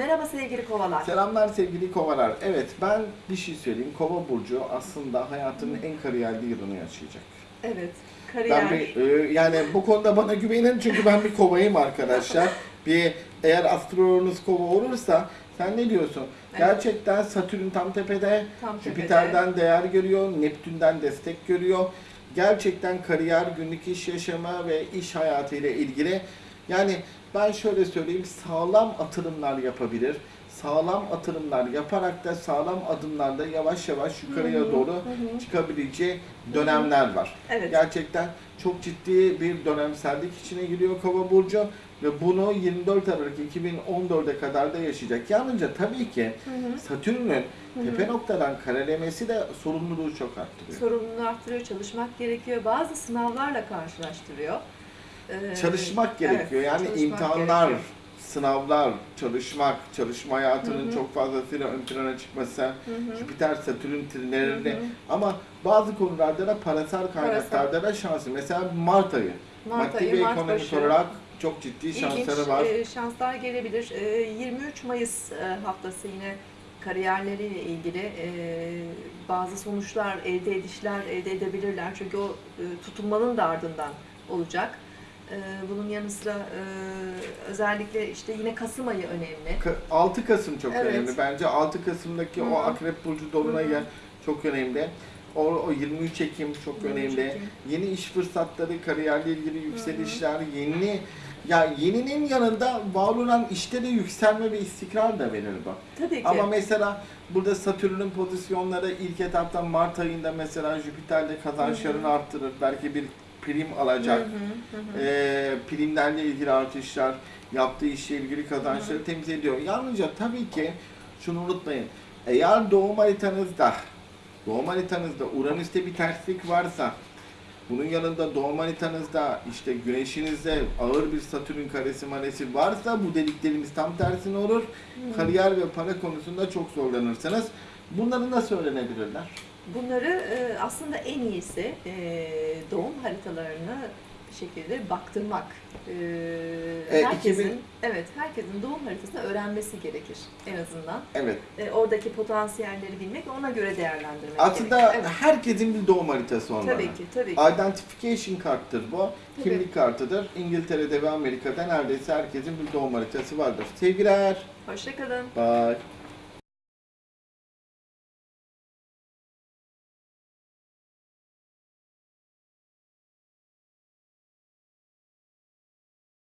Merhaba sevgili kovalar. Selamlar sevgili kovalar. Evet ben bir şey söyleyeyim. Kova burcu aslında hayatının en kariyerli yılını yaşayacak. Evet, kariyer. Ben bir, e, yani bu konuda bana güvenin çünkü ben bir kovayım arkadaşlar. bir eğer astrolojiniz kova olursa sen ne diyorsun? Evet. Gerçekten Satürn tam tepede, Tam tepede. Jüpiter'den değer görüyor, Neptün'den destek görüyor. Gerçekten kariyer, günlük iş yaşama ve iş hayatı ile ilgili yani ben şöyle söyleyeyim sağlam atılımlar yapabilir. Sağlam atılımlar yaparak da sağlam adımlarla yavaş yavaş yukarıya Hı doğru hı çıkabileceği dönemler var. Evet. Gerçekten çok ciddi bir dönemsellik içine giriyor Kova burcu ve bunu 24 Aralık 2014'e kadar da yaşayacak. Yalnızca tabii ki. Satürn'ün tepe noktadan karelemesi de sorumluluğu çok arttırıyor. Sorumluluğunu arttırıyor, çalışmak gerekiyor. Bazı sınavlarla karşılaştırıyor. Ee, Çalışmak gerekiyor. evet, yani çalışmak imtihanlar, gerekiyor. sınavlar, çalışmak, çalışma hayatının Hı hı. çok fazlasıyla ön plana çıkması, Hı hı. Jüpiter, Satürn trinlerinde ama bazı konularda da parasal kaynaklarda da şansı. Mesela Mart ayı. Mart Maddi ayı, ve Mart ekonomik başı. olarak çok ciddi şansları İlginç var. e, şanslar gelebilir. E, 23 Mayıs e, haftası yine kariyerleriyle ilgili e, bazı sonuçlar, elde edişler elde edebilirler. Çünkü o e, tutunmanın da ardından olacak. E, bunun yanı sıra e, özellikle işte yine Kasım ayı önemli. Ka- 6 Kasım çok Evet. önemli. Bence 6 Kasım'daki Hı o hı. Akrep Burcu Dolunay'ı Hı hı. çok önemli. O, o 23 Ekim çok 23 önemli. Ekim. Yeni iş fırsatları, kariyerle ilgili yükselişler, yeni ya yeninin yanında var olan işte de yükselme ve istikrar da verir bu. Tabii ki. Ama mesela burada Satürn'ün pozisyonları ilk etapta Mart ayında mesela Jüpiter'de kazançlarını arttırır. Belki bir prim alacak. Hı hı, hı hı. Ee, primlerle ilgili artışlar, yaptığı işle ilgili kazançları temsil ediyor. Yalnızca tabii ki şunu unutmayın. Eğer doğum haritanızda, doğum haritanızda Uranüs'te bir terslik varsa, bunun yanında doğum haritanızda işte güneşinizde ağır bir Satürn karesi maresi varsa bu dediklerimiz tam tersine olur. Kariyer ve para konusunda çok zorlanırsınız. Bunları nasıl öğrenebilirler? Bunları e, aslında en iyisi e, doğum haritalarını bir şekilde baktırmak. E, Evet, herkesin 2000 evet herkesin doğum haritasını öğrenmesi gerekir en azından. Evet. E, oradaki potansiyelleri bilmek ona göre değerlendirmek Aslında gerekir. Evet. herkesin bir doğum haritası olmalı. Tabii ki, tabii ki. Identification karttır bu. Tabii. Kimlik kartıdır. İngiltere'de ve Amerika'da neredeyse herkesin bir doğum haritası vardır. Sevgiler. Hoşçakalın. Bye.